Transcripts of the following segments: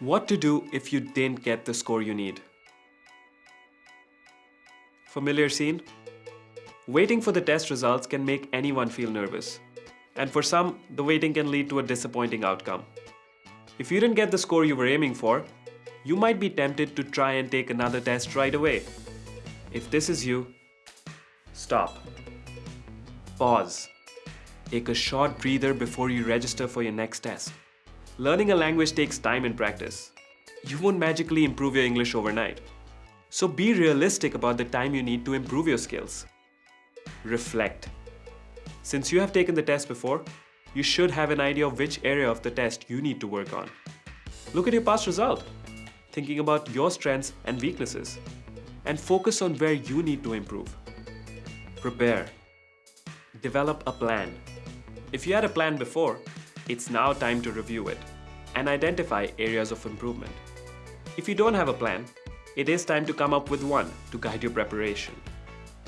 What to do if you didn't get the score you need? Familiar scene? Waiting for the test results can make anyone feel nervous. And for some, the waiting can lead to a disappointing outcome. If you didn't get the score you were aiming for, you might be tempted to try and take another test right away. If this is you, stop. Pause. Take a short breather before you register for your next test. Learning a language takes time and practice. You won't magically improve your English overnight. So be realistic about the time you need to improve your skills. Reflect. Since you have taken the test before, you should have an idea of which area of the test you need to work on. Look at your past result, thinking about your strengths and weaknesses, and focus on where you need to improve. Prepare. Develop a plan. If you had a plan before, it's now time to review it and identify areas of improvement. If you don't have a plan, it is time to come up with one to guide your preparation.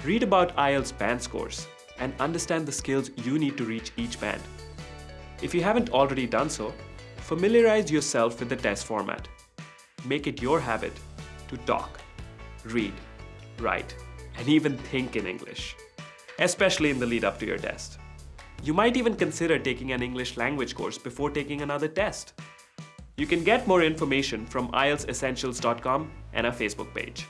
Read about IELTS band scores and understand the skills you need to reach each band. If you haven't already done so, familiarize yourself with the test format. Make it your habit to talk, read, write, and even think in English, especially in the lead up to your test. You might even consider taking an English language course before taking another test. You can get more information from IELTSessentials.com and our Facebook page.